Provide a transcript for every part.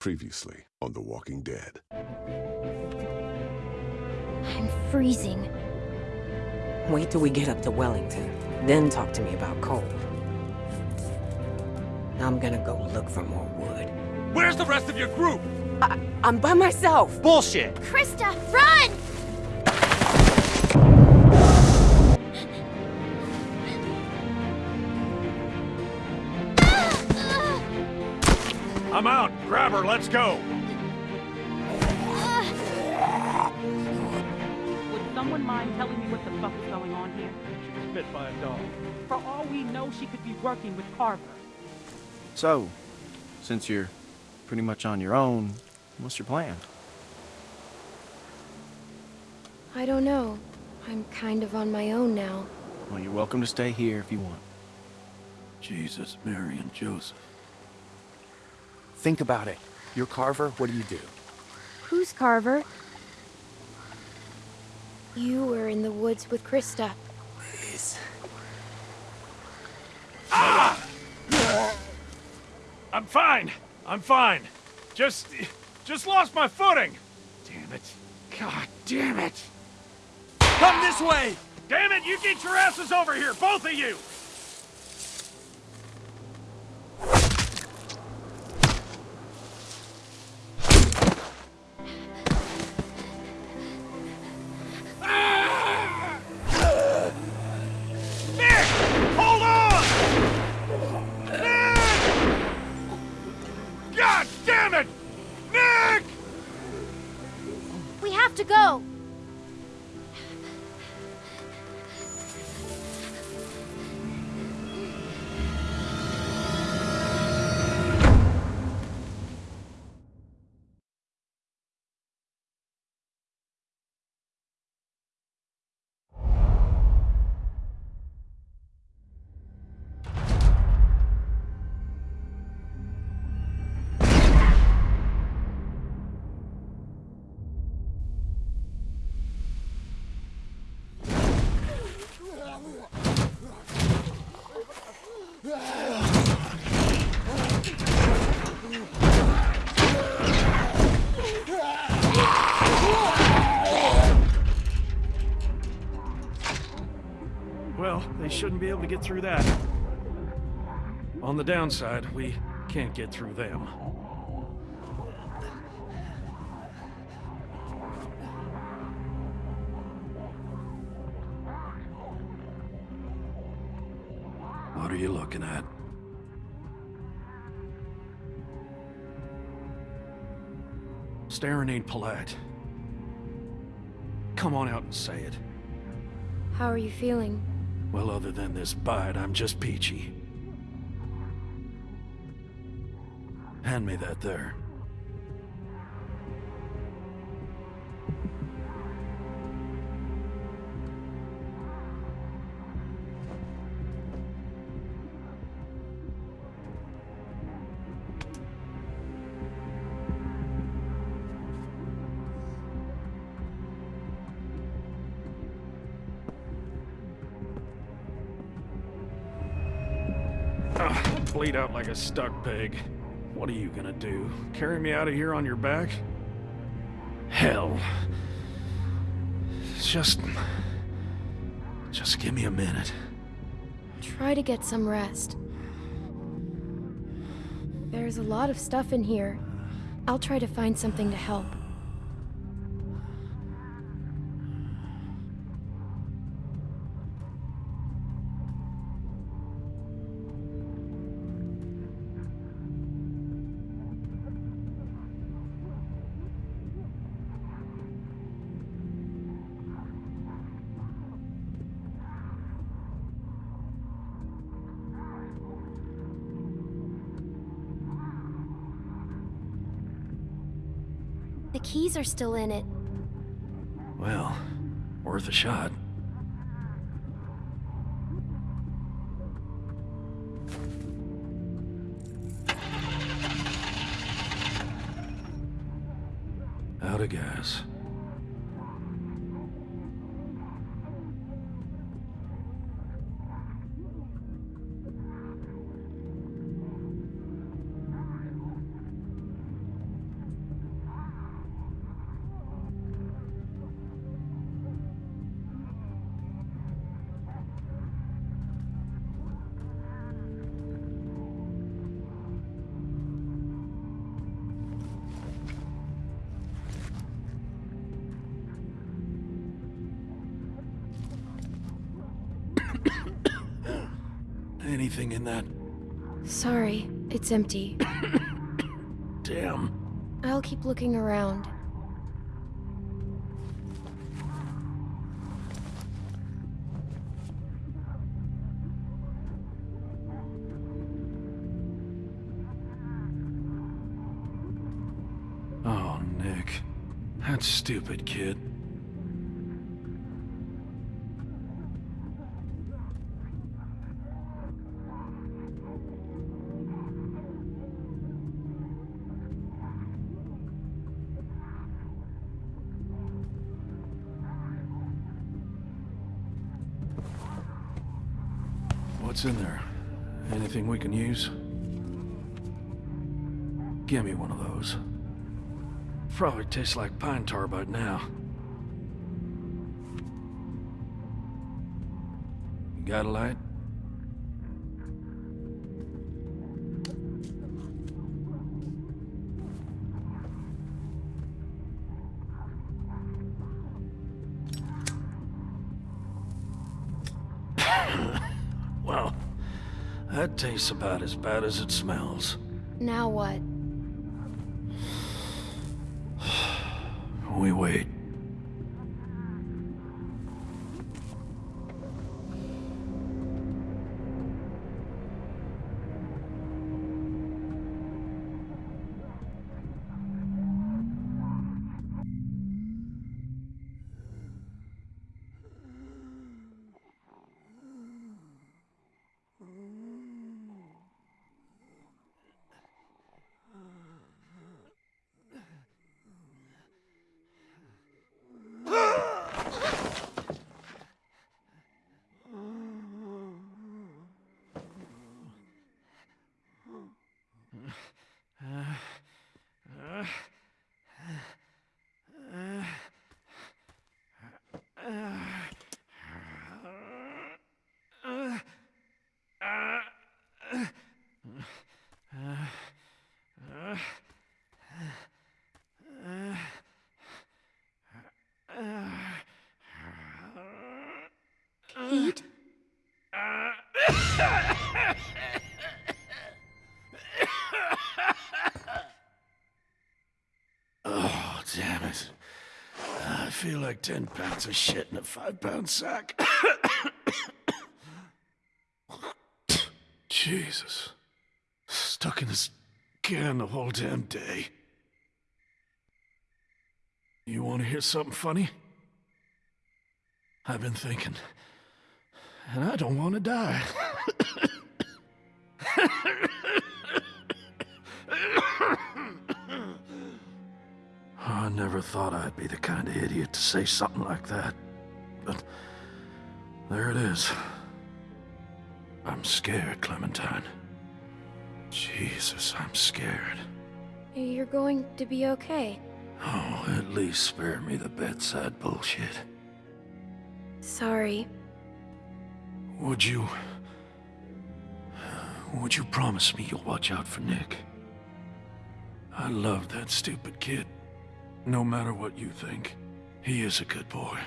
Previously on The Walking Dead. I'm freezing. Wait till we get up to Wellington, then talk to me about Cole. I'm gonna go look for more wood. Where's the rest of your group? I, I'm by myself! Bullshit! Christa, run! I'm out. Grab her. Let's go. Would someone mind telling me what the fuck is going on here? She was bit by a dog. For all we know, she could be working with Carver. So, since you're pretty much on your own, what's your plan? I don't know. I'm kind of on my own now. Well, you're welcome to stay here if you want. Jesus, Mary, and Joseph. Think about it. You're Carver, what do you do? Who's Carver? You were in the woods with Christa. Please. Ah! I'm fine. I'm fine. Just... just lost my footing. Damn it. God damn it. Come this way! Damn it, you get your asses over here, both of you! Shouldn't be able to get through that. On the downside, we can't get through them. What are you looking at? Staring ain't polite. Come on out and say it. How are you feeling? Well, other than this bite, I'm just peachy. Hand me that there. Bleed out like a stuck pig. What are you gonna do? Carry me out of here on your back? Hell. Just... Just give me a minute. Try to get some rest. There's a lot of stuff in here. I'll try to find something to help. Keys are still in it. Well, worth a shot. Out of gas. Anything in that? Sorry, it's empty. Damn. I'll keep looking around. Oh, Nick. That stupid kid. What's in there? Anything we can use? Give me one of those. Probably tastes like pine tar by now. You got a light? Tastes about as bad as it smells. Now what? We wait. Pete? Oh, damn it. I feel like 10 pounds of shit in a five pound sack. Jesus. Stuck in this can the whole damn day. You want to hear something funny? I've been thinking, and I don't want to die. I never thought I'd be the kind of idiot to say something like that. But there it is. I'm scared, Clementine. Jesus, I'm scared. You're going to be okay. Oh, at least spare me the bedside bullshit. Sorry. Would you... Would you promise me you'll watch out for Nick? I love that stupid kid. No matter what you think, he is a good boy.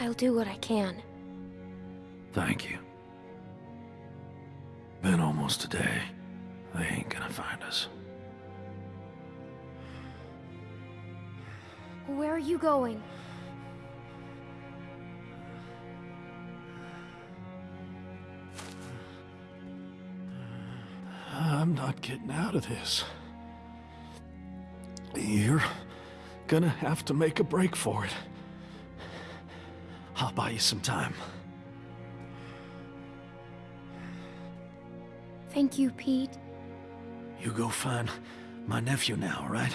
I'll do what I can. Thank you. Been almost a day. They ain't gonna find us. Where are you going? I'm not getting out of this. You're gonna have to make a break for it. I'll buy you some time. Thank you, Pete. You go find my nephew now, right?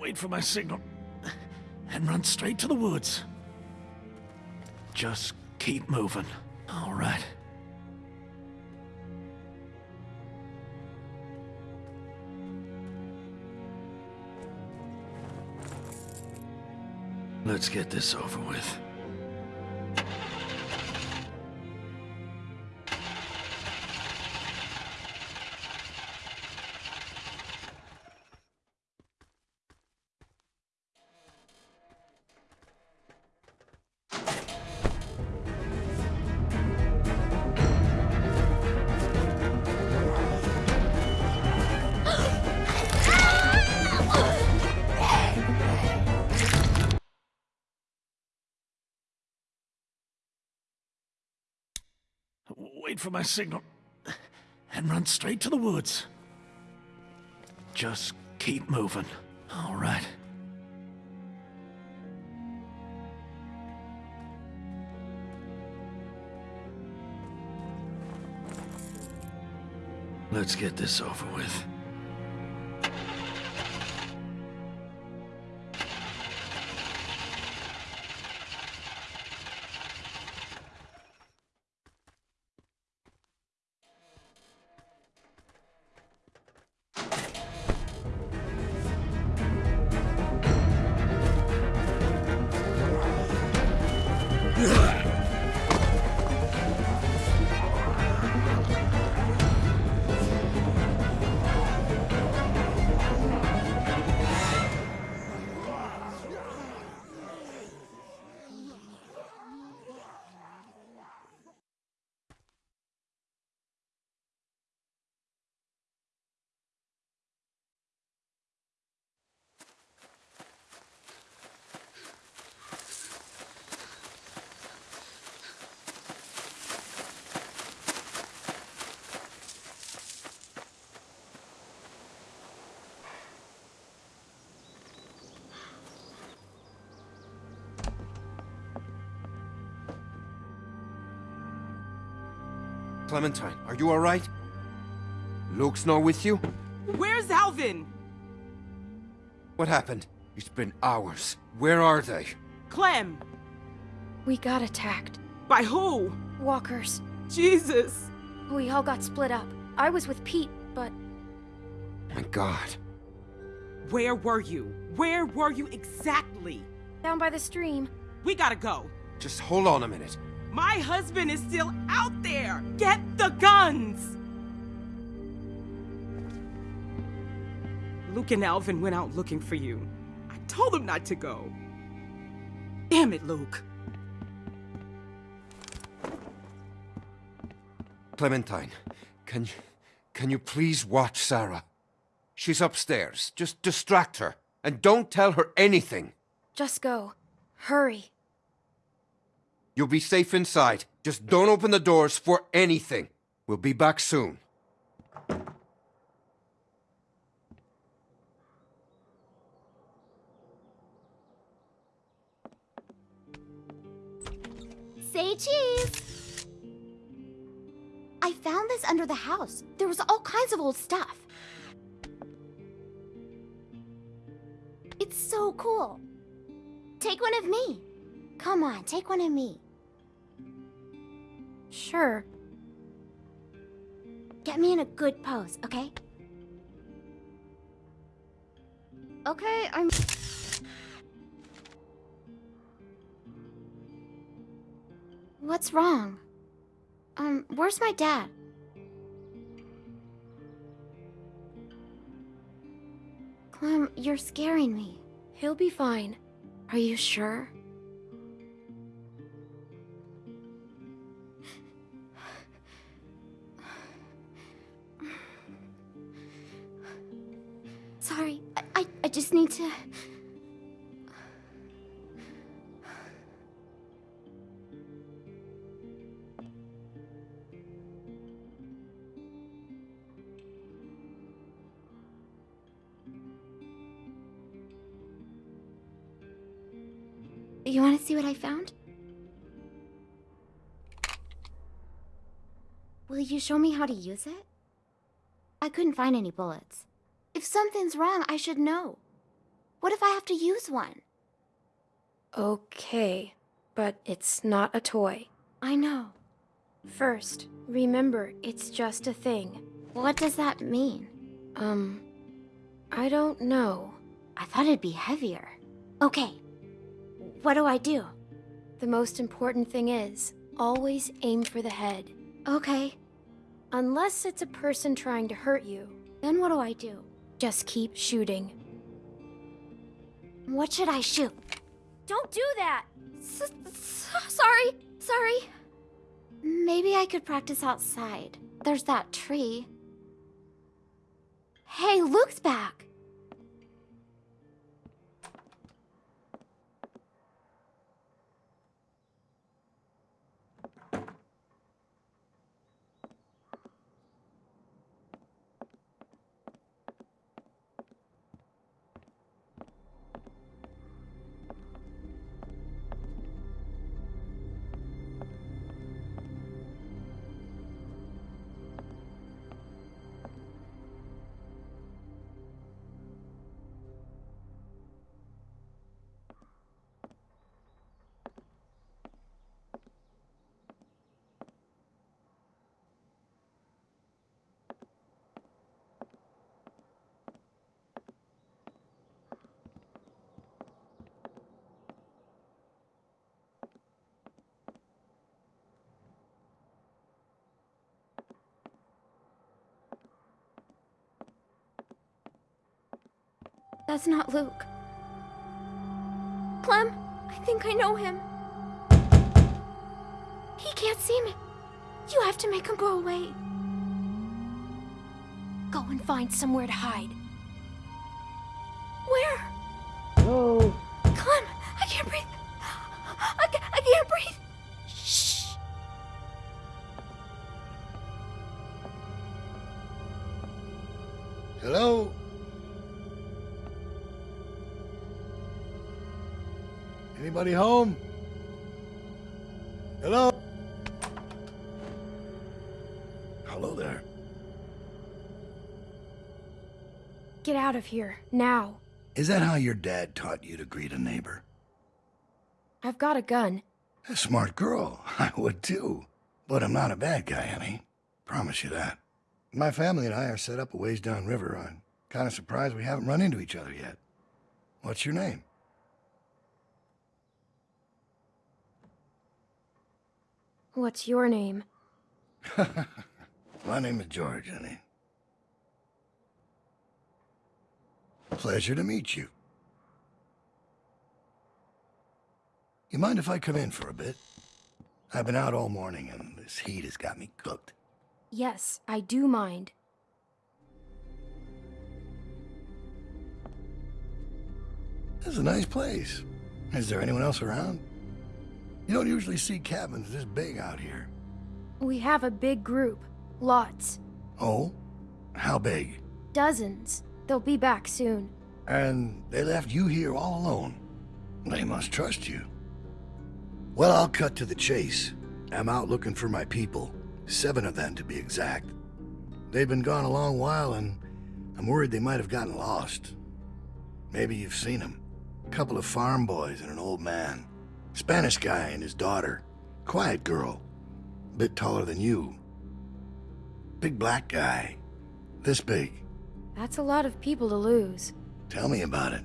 Wait for my signal. And run straight to the woods. Just keep moving, all right? Let's get this over with. Wait for my signal, and run straight to the woods. Just keep moving. All right. Let's get this over with. Ugh. Clementine, are you alright? Luke's not with you? Where's Alvin? What happened? It's been hours. Where are they? Clem. We got attacked. By who? Walkers. Jesus. We all got split up. I was with Pete, but My god. Where were you? Where were you exactly? down by the stream. We gotta go. Just hold on a minute. My husband is still out there. Get the guns. Luke and Alvin went out looking for you. I told them not to go. Damn it, Luke. Clementine, can you, can you please watch Sarah? She's upstairs. Just distract her. And don't tell her anything. Just go. Hurry. You'll be safe inside. Just don't open the doors for anything. We'll be back soon. Say cheese! I found this under the house. There was all kinds of old stuff. It's so cool. Take one of me. Come on, take one of me. Sure. Get me in a good pose, okay? Okay, I'm... What's wrong? Um, where's my dad? Clem, you're scaring me. He'll be fine. Are you sure? You want to see what I found? Will you show me how to use it? I couldn't find any bullets. If something's wrong, I should know. What if I have to use one? Okay, but it's not a toy. I know. First, remember, it's just a thing. What does that mean? Um, I don't know. I thought it'd be heavier. Okay. What do I do? The most important thing is, always aim for the head. Okay. Unless it's a person trying to hurt you, Then what do I do? just keep shooting. What should I shoot? Don't do that! S sorry. Sorry. Maybe I could practice outside. There's that tree. Hey, Luke's back. That's not Luke. Clem, I think I know him. He can't see me. You have to make him go away. Go and find somewhere to hide. Anybody home? Hello? Hello there. Get out of here, now. Is that how your dad taught you to greet a neighbor? I've got a gun. A smart girl. I would too. But I'm not a bad guy, honey. Promise you that. My family and I are set up a ways downriver. I'm kind of surprised we haven't run into each other yet. What's your name? What's your name? My name is George, honey. Pleasure to meet you. You mind if I come in for a bit? I've been out all morning and this heat has got me cooked. Yes, I do mind. This is a nice place. Is there anyone else around? You don't usually see cabins this big out here. We have a big group. Lots. Oh? How big? Dozens. They'll be back soon. And they left you here all alone. They must trust you. Well, I'll cut to the chase. I'm out looking for my people. Seven of them, to be exact. They've been gone a long while, and I'm worried they might have gotten lost. Maybe you've seen them. A couple of farm boys and an old man. Spanish guy and his daughter. Quiet girl. Bit taller than you. Big black guy. This big. That's a lot of people to lose. Tell me about it.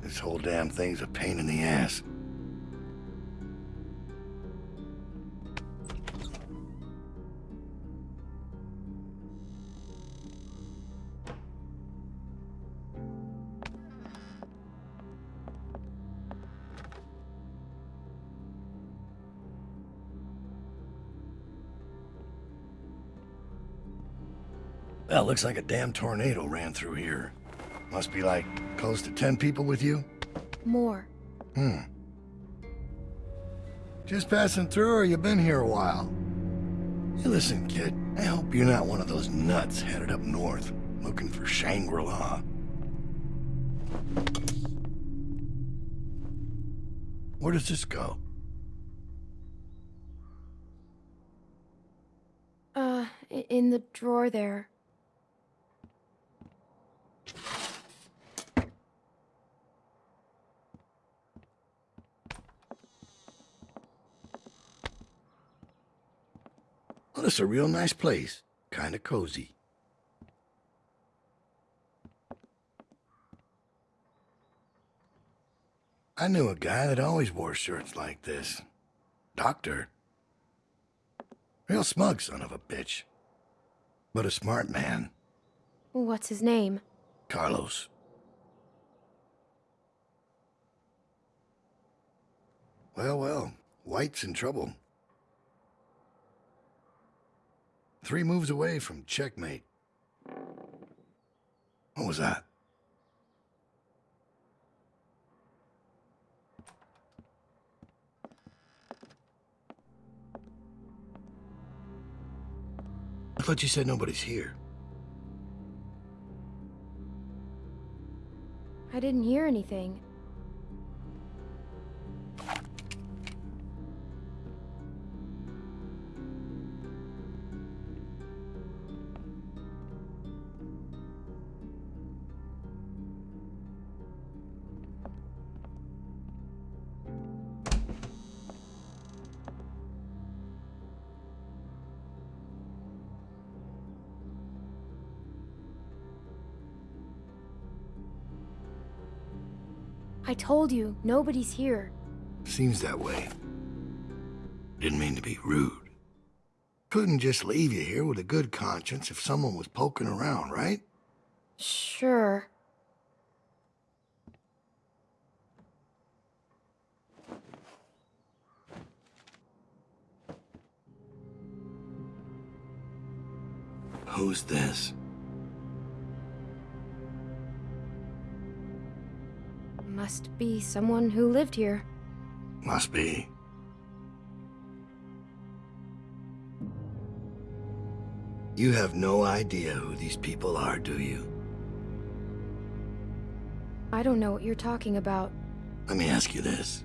This whole damn thing's a pain in the ass. Looks like a damn tornado ran through here. Must be like close to 10 people with you? More. Hmm. Just passing through or you been here a while? Hey, listen, kid. I hope you're not one of those nuts headed up north, looking for Shangri-La. Where does this go? Uh, in the drawer there. Is a real nice place. Kinda cozy. I knew a guy that always wore shirts like this. Doctor. Real smug son of a bitch. But a smart man. What's his name? Carlos. Well, well, White's in trouble. Three moves away from checkmate. What was that? I thought you said nobody's here. I didn't hear anything. I told you, nobody's here. Seems that way. Didn't mean to be rude. Couldn't just leave you here with a good conscience if someone was poking around, right? Sure. Who's this? Must be someone who lived here. Must be. You have no idea who these people are, do you? I don't know what you're talking about. Let me ask you this.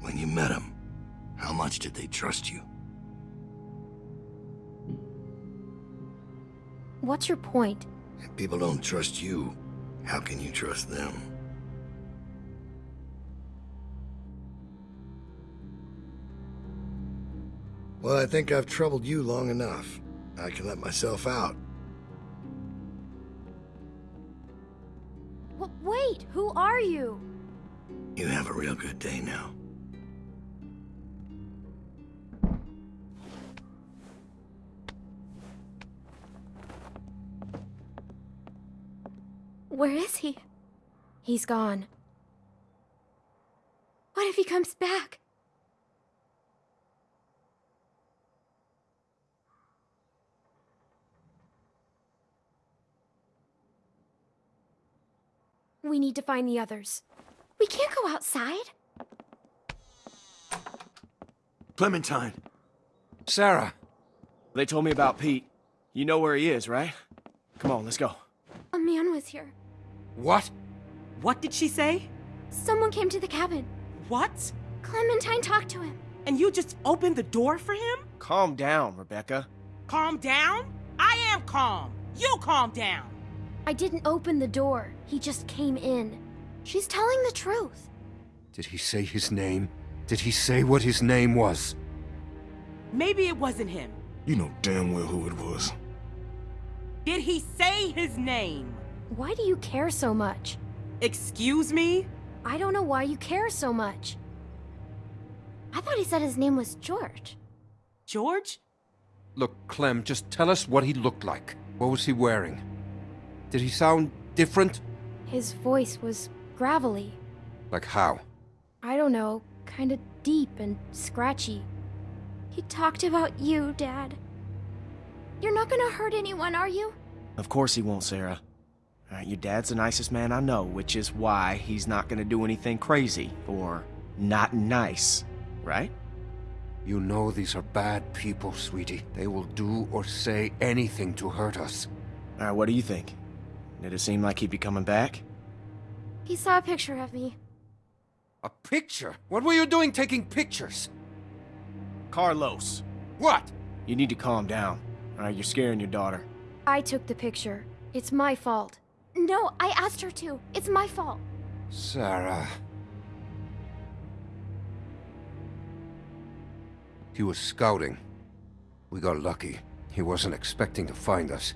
When you met them, how much did they trust you? What's your point? If people don't trust you, how can you trust them? Well, I think I've troubled you long enough. I can let myself out. W wait, who are you? You have a real good day now. Where is he? He's gone. What if he comes back? We need to find the others. We can't go outside. Clementine. Sarah! They told me about Pete. You know where he is, right? Come on, let's go. A man was here. What? What did she say? Someone came to the cabin. What? Clementine talked to him. And you just opened the door for him? Calm down, Rebecca. Calm down? I am calm. You calm down. I didn't open the door. He just came in. She's telling the truth. Did he say his name? Did he say what his name was? Maybe it wasn't him. You know damn well who it was. Did he say his name? Why do you care so much? Excuse me? I don't know why you care so much. I thought he said his name was George. George? Look, Clem, just tell us what he looked like. What was he wearing? Did he sound different? His voice was gravelly. Like how? I don't know, kind of deep and scratchy. He talked about you, Dad. You're not gonna hurt anyone, are you? Of course he won't, Sarah. All right, your dad's the nicest man I know, which is why he's not gonna do anything crazy or not nice, right? You know these are bad people, sweetie. They will do or say anything to hurt us. All right, what do you think? Did it seem like he'd be coming back? He saw a picture of me. A picture? What were you doing taking pictures? Carlos, What? you need to calm down. All right, you're scaring your daughter. I took the picture. It's my fault. No, I asked her to. It's my fault. Sarah. He was scouting. We got lucky. He wasn't expecting to find us.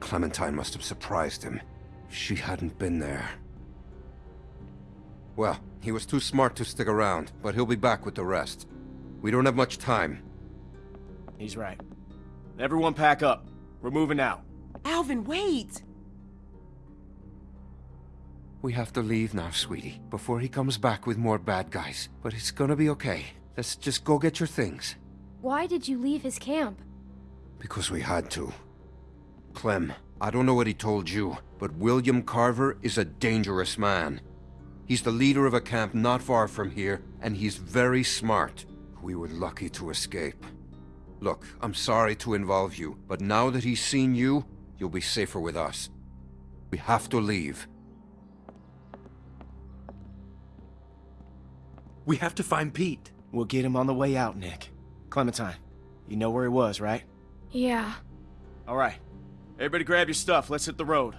Clementine must have surprised him. She hadn't been there. Well, he was too smart to stick around, but he'll be back with the rest. We don't have much time. He's right. Everyone pack up. We're moving out. Alvin, wait. We have to leave now, sweetie, before he comes back with more bad guys. But it's gonna be okay. Let's just go get your things. Why did you leave his camp? Because we had to. Clem, I don't know what he told you, but William Carver is a dangerous man. He's the leader of a camp not far from here, and he's very smart. We were lucky to escape. Look, I'm sorry to involve you, but now that he's seen you, you'll be safer with us. We have to leave. We have to find Pete. We'll get him on the way out, Nick. Clementine, you know where he was, right? Yeah. All right. Everybody grab your stuff. Let's hit the road.